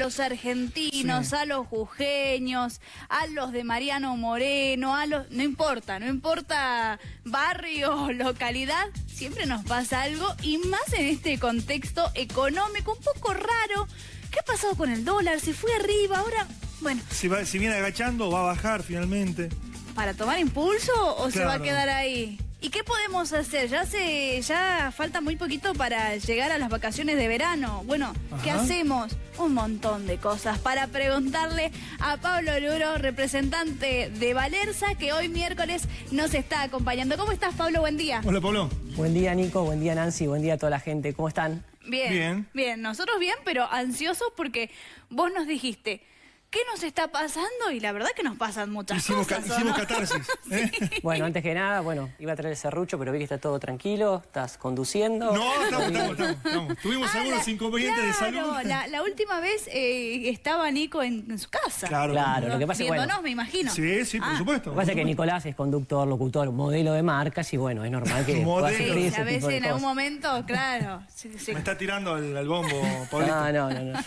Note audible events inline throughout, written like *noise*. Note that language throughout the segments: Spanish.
los argentinos, a los jujeños, a los de Mariano Moreno, a los... No importa, no importa barrio, *laughs* localidad, siempre nos pasa algo y más en este contexto económico un poco raro. ¿Qué ha pasado con el dólar? ¿Se fue arriba? Ahora, bueno... Si, va, si viene agachando, va a bajar finalmente. ¿Para tomar impulso o se va a quedar ahí? ¿Y qué podemos hacer? Ya se, ya falta muy poquito para llegar a las vacaciones de verano. Bueno, ¿qué hacemos? Un montón de cosas para preguntarle a Pablo Luro, representante de Valerza, que hoy miércoles nos está acompañando. ¿Cómo estás, Pablo? Buen día. Hola, Pablo. Buen día, Nico. Buen día, Nancy. Buen día a toda la gente. ¿Cómo están? Bien. Bien. Bien. Nosotros bien, pero ansiosos porque vos nos dijiste ¿qué nos está pasando? Y la verdad que nos pasan muchas cosas. hicimos catarsis. *laughs* ¿eh? Bueno, antes que nada, bueno, iba a traer el serrucho, pero vi que está todo tranquilo, estás conduciendo. No, estamos, estamos, estamos, Tuvimos ah, algunos inconvenientes de salud. La, la última vez eh, estaba Nico en, su casa. Claro, claro lo que pasa es bueno, me imagino. Sí, sí, por ah. supuesto. Lo que pasa es que Nicolás es conductor, locutor, modelo de marcas y bueno, es normal que *laughs* modelo. a veces en algún momento, claro. Me está tirando el, bombo, *laughs* Paulito. No, no, no. no.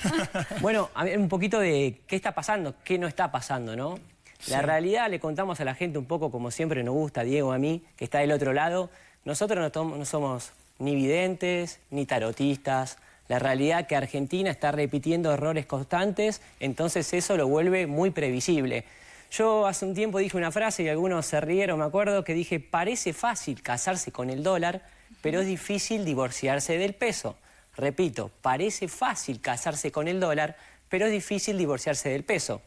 bueno, a ver, un poquito de qué está pasando, qué no está pasando, ¿no? La realidad le contamos a la gente un poco como siempre nos gusta, Diego, a mí, que está del otro lado. Nosotros no, somos ni videntes ni tarotistas. La realidad es que Argentina está repitiendo errores constantes, entonces eso lo vuelve muy previsible. Yo hace un tiempo dije una frase y algunos se rieron, me acuerdo, que dije, parece fácil casarse con el dólar, pero es difícil divorciarse del peso. Repito, parece fácil casarse con el dólar, pero es difícil divorciarse del peso.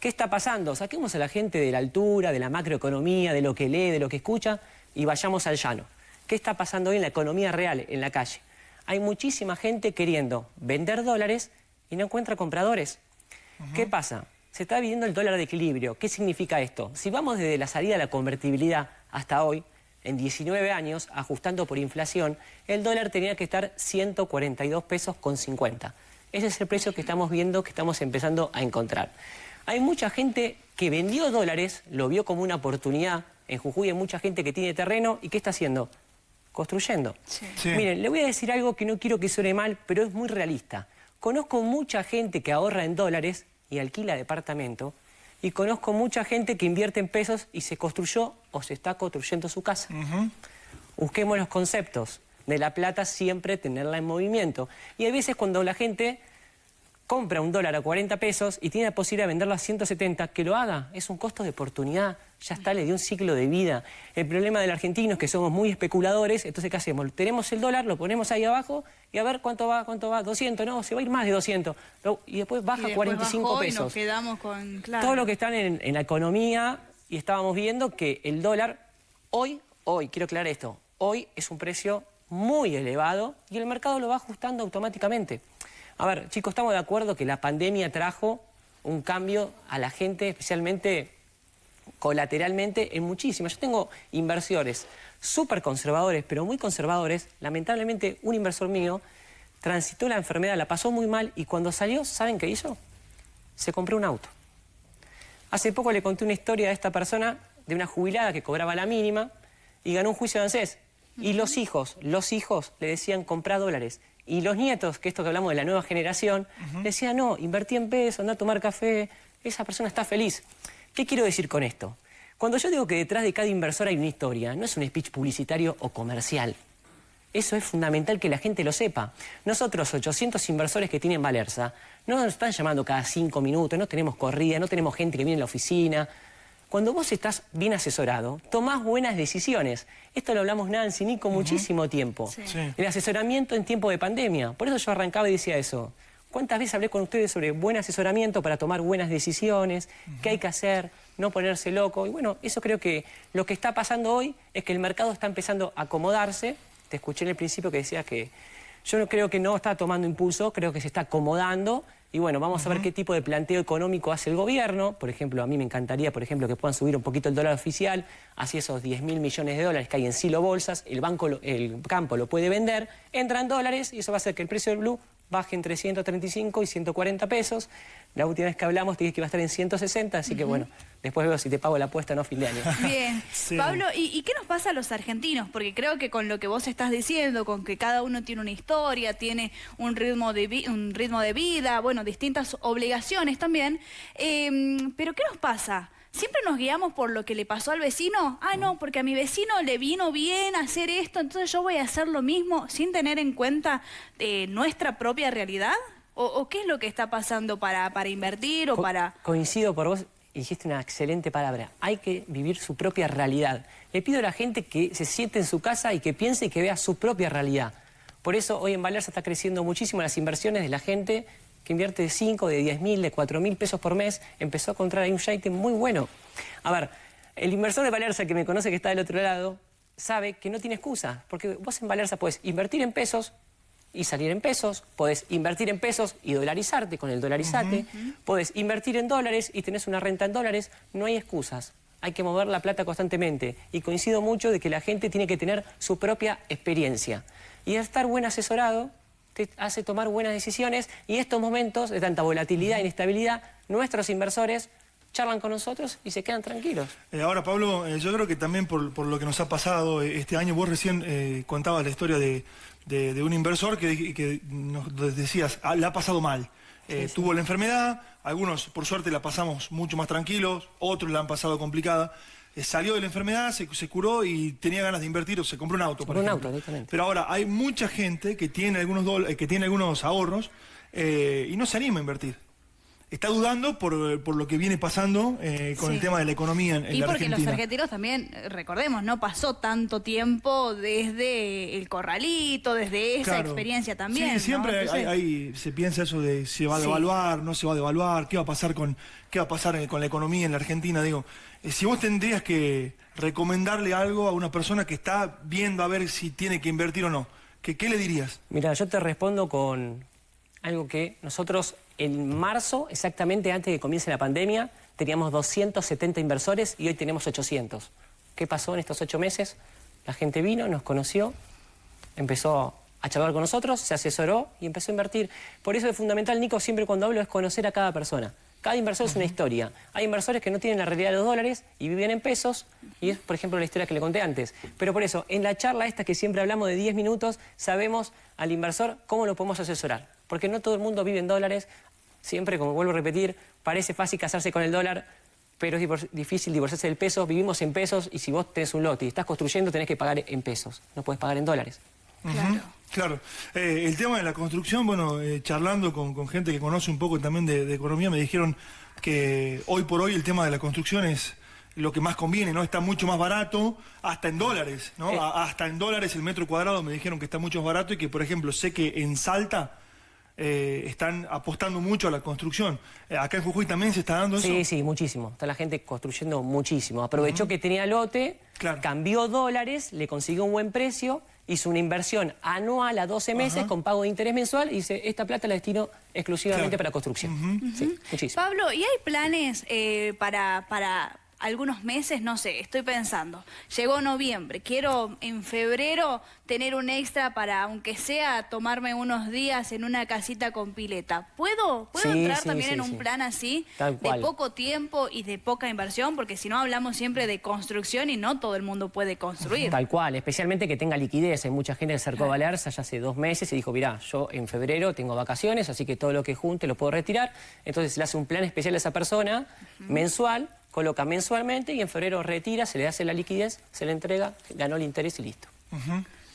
¿Qué está pasando? Saquemos a la gente de la altura, de la macroeconomía, de lo que lee, de lo que escucha y vayamos al llano. ¿Qué está pasando hoy en la economía real, en la calle? Hay muchísima gente queriendo vender dólares y no encuentra compradores. ¿Qué pasa? Se está viviendo el dólar de equilibrio. ¿Qué significa esto? Si vamos desde la salida de la convertibilidad hasta hoy, en 19 años, ajustando por inflación, el dólar tenía que estar 142 pesos con 50. Ese es el precio que estamos viendo, que estamos empezando a encontrar. Hay mucha gente que vendió dólares, lo vio como una oportunidad. En Jujuy hay mucha gente que tiene terreno y ¿qué está haciendo? Construyendo. Miren, le voy a decir algo que no quiero que suene mal, pero es muy realista. Conozco mucha gente que ahorra en dólares y alquila departamento y conozco mucha gente que invierte en pesos y se construyó o se está construyendo su casa. Busquemos los conceptos de la plata siempre tenerla en movimiento. Y hay veces cuando la gente compra un dólar a 40 pesos y tiene la posibilidad de venderlo a 170, que lo haga. Es un costo de oportunidad. Ya está, le dio un ciclo de vida. El problema del argentino es que somos muy especuladores. Entonces, ¿qué hacemos? Tenemos el dólar, lo ponemos ahí abajo y a ver cuánto va, cuánto va. 200, no, se va a ir más de 200. Y después baja 45 pesos. nos quedamos con... Todo lo que está en, en la economía y estábamos viendo que el dólar hoy, hoy, quiero aclarar esto, hoy es un precio muy elevado y el mercado lo va ajustando automáticamente. A ver, chicos, estamos de acuerdo que la pandemia trajo un cambio a la gente, especialmente colateralmente, en muchísimas. Yo tengo inversores súper conservadores, pero muy conservadores. Lamentablemente, un inversor mío transitó la enfermedad, la pasó muy mal y cuando salió, ¿saben qué hizo? Se compró un auto. Hace poco le conté una historia a esta persona de una jubilada que cobraba la mínima y ganó un juicio de ANSES. Y los hijos, los hijos le decían comprar dólares. Y los nietos, que esto que hablamos de la nueva generación, decían, no, invertí en peso, anda a tomar café, esa persona está feliz. ¿Qué quiero decir con esto? Cuando yo digo que detrás de cada inversor hay una historia, no es un speech publicitario o comercial. Eso es fundamental que la gente lo sepa. Nosotros, 800 inversores que tienen Valerza, no nos están llamando cada cinco minutos, no tenemos corrida, no tenemos gente que viene a la oficina, cuando vos estás bien asesorado, tomás buenas decisiones. Esto lo hablamos Nancy, ni con muchísimo tiempo. El asesoramiento en tiempo de pandemia. Por eso yo arrancaba y decía eso. ¿Cuántas veces hablé con ustedes sobre buen asesoramiento para tomar buenas decisiones? ¿Qué hay que hacer? No ponerse loco. Y bueno, eso creo que lo que está pasando hoy es que el mercado está empezando a acomodarse. Te escuché en el principio que decías que yo creo que no está tomando impulso, creo que se está acomodando y bueno, vamos a ver qué tipo de planteo económico hace el gobierno. Por ejemplo, a mí me encantaría, por ejemplo, que puedan subir un poquito el dólar oficial hacia esos 10 mil millones de dólares que hay en silo bolsas. El banco, el campo lo puede vender, entran dólares y eso va a hacer que el precio del blue baje entre 135 y 140 pesos. La última vez que hablamos te dije que iba a estar en 160, así que bueno, después veo si te pago la apuesta no fin de año. *laughs* Bien. Pablo, ¿y, qué nos pasa a los argentinos? Porque creo que con lo que vos estás diciendo, con que cada uno tiene una historia, tiene un ritmo de, un ritmo de vida, bueno, distintas obligaciones también, em, pero ¿qué nos pasa? Siempre nos guiamos por lo que le pasó al vecino. Ah, no, porque a mi vecino le vino bien hacer esto, entonces yo voy a hacer lo mismo sin tener en cuenta eh, nuestra propia realidad. ¿O, qué es lo que está pasando para, para invertir o para...? Coincido por vos, dijiste una excelente palabra. Hay que vivir su propia realidad. Le pido a la gente que se siente en su casa y que piense y que vea su propia realidad. Por eso hoy en Valerza está creciendo muchísimo las inversiones de la gente que invierte de 5, de 10 mil, de 4 mil pesos por mes, empezó a encontrar ahí un shaite muy bueno. A ver, el inversor de Valerza que me conoce que está del otro lado, sabe que no tiene excusa, porque vos en Valerza puedes invertir en pesos y salir en pesos, podés invertir en pesos y dolarizarte con el dolarizate, podés invertir en dólares y tenés una renta en dólares, no hay excusas. Hay que mover la plata constantemente y coincido mucho de que la gente tiene que tener su propia experiencia. Y estar buen asesorado hace tomar buenas decisiones y estos momentos de tanta volatilidad e inestabilidad, nuestros inversores charlan con nosotros y se quedan tranquilos. Eh, ahora, Pablo, eh, yo creo que también por, lo que nos ha pasado eh, este año, vos recién contabas la historia de, un inversor que, nos decías, ah, le ha pasado mal. Tuvo la enfermedad, algunos por suerte la pasamos mucho más tranquilos, otros la han pasado complicada. Eh, salió de la enfermedad, se, curó y tenía ganas de invertir o se compró un auto. Por un auto, Pero ahora hay mucha gente que tiene algunos, que tiene algunos ahorros eh, y no se anima a invertir está dudando por, lo que viene pasando eh, con el tema de la economía en, y porque los argentinos también, recordemos, no pasó tanto tiempo desde el corralito, desde esa experiencia también. Sí, siempre hay, se piensa eso de si va a devaluar, no se va a devaluar, qué va a pasar con qué va a pasar con la economía en la Argentina. Digo, eh, si vos tendrías que recomendarle algo a una persona que está viendo a ver si tiene que invertir o no, ¿qué, qué le dirías? Mira, yo te respondo con algo que nosotros en marzo, exactamente antes de que comience la pandemia, teníamos 270 inversores y hoy tenemos 800. ¿Qué pasó en estos ocho meses? La gente vino, nos conoció, empezó a charlar con nosotros, se asesoró y empezó a invertir. Por eso es fundamental, Nico, siempre cuando hablo es conocer a cada persona. Cada inversor es una historia. Hay inversores que no tienen la realidad de los dólares y viven en pesos, y es, por ejemplo, la historia que le conté antes. Pero por eso, en la charla esta que siempre hablamos de 10 minutos, sabemos al inversor cómo lo podemos asesorar. Porque no todo el mundo vive en dólares, siempre, como vuelvo a repetir, parece fácil casarse con el dólar, pero es difícil divorciarse del peso. Vivimos en pesos y si vos tenés un lote y estás construyendo, tenés que pagar en pesos. No puedes pagar en dólares. Claro. Claro. Eh, el tema de la construcción, bueno, eh, charlando con, gente que conoce un poco también de, economía, me dijeron que hoy por hoy el tema de la construcción es lo que más conviene, ¿no? Está mucho más barato, hasta en dólares, ¿no? Eh. hasta en dólares el metro cuadrado me dijeron que está mucho más barato y que, por ejemplo, sé que en Salta eh, están apostando mucho a la construcción. Eh, acá en Jujuy también se está dando eso. Sí, sí, muchísimo. Está la gente construyendo muchísimo. Aprovechó que tenía lote, cambió dólares, le consiguió un buen precio, hizo una inversión anual a 12 meses con pago de interés mensual y dice, esta plata la destino exclusivamente para construcción. muchísimo. Pablo, ¿y hay planes eh, para, para algunos meses, no sé, estoy pensando, llegó noviembre, quiero en febrero tener un extra para, aunque sea, tomarme unos días en una casita con pileta. ¿Puedo, ¿puedo entrar también en un plan así, de poco tiempo y de poca inversión? Porque si no hablamos siempre de construcción y no todo el mundo puede construir. Tal cual, especialmente que tenga liquidez. Hay mucha gente que se acercó a Valerza ya hace dos meses y dijo, mirá, yo en febrero tengo vacaciones, así que todo lo que junte lo puedo retirar. Entonces le hace un plan especial a esa persona, mensual, coloca mensualmente y en febrero retira, se le hace la liquidez, se le entrega, ganó el interés y listo.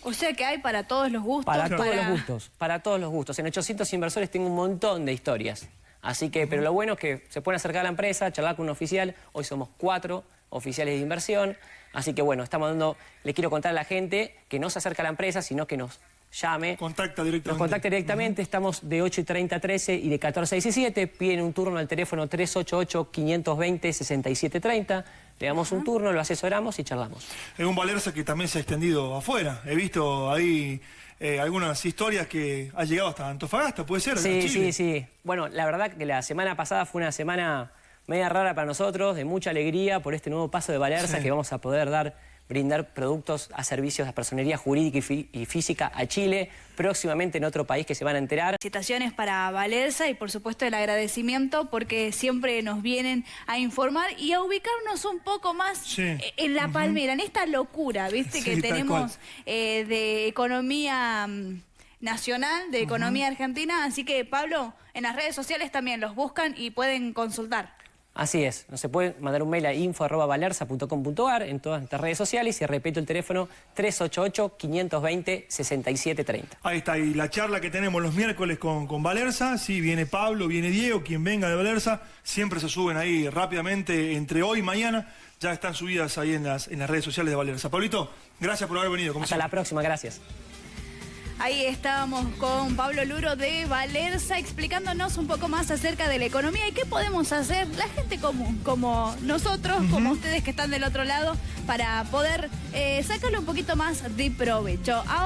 O sea que hay para todos los gustos. Para, todos los gustos, para todos los gustos. En 800 inversores tengo un montón de historias. Así que, pero lo bueno es que se pueden acercar a la empresa, charlar con un oficial. Hoy somos cuatro oficiales de inversión. Así que bueno, estamos dando, le quiero contar a la gente que no se acerca a la empresa, sino que nos llame. Contacta directamente. Nos contacta directamente, estamos de 8 y 30 a 13 y de 14 a 17. Piden un turno al teléfono 388-520-6730. Le damos un turno, lo asesoramos y charlamos. Es un Valerza que también se ha extendido afuera. He visto ahí eh, algunas historias que ha llegado hasta Antofagasta, ¿puede ser? Sí, sí, sí. Bueno, la verdad que la semana pasada fue una semana media rara para nosotros, de mucha alegría por este nuevo paso de Valerza que vamos a poder dar brindar productos a servicios de personería jurídica y, física a Chile, próximamente en otro país que se van a enterar. Citaciones para Valerza y por supuesto el agradecimiento porque siempre nos vienen a informar y a ubicarnos un poco más en la palmera, en esta locura, viste, que tenemos eh, de economía mm, nacional, de economía argentina, así que Pablo, en las redes sociales también los buscan y pueden consultar. Así es, nos se puede mandar un mail a info.valerza.com.ar en todas nuestras redes sociales y repito el teléfono 388-520-6730. Ahí está, y la charla que tenemos los miércoles con, con Valerza, sí, viene Pablo, viene Diego, quien venga de Valerza, siempre se suben ahí rápidamente entre hoy y mañana, ya están subidas ahí en las, en las redes sociales de Valerza. Pablito, gracias por haber venido. Hasta la próxima, gracias. Ahí estábamos con Pablo Luro de Valerza explicándonos un poco más acerca de la economía y qué podemos hacer la gente común, como nosotros, como ustedes que están del otro lado, para poder eh, sacarle un poquito más de provecho. Ahora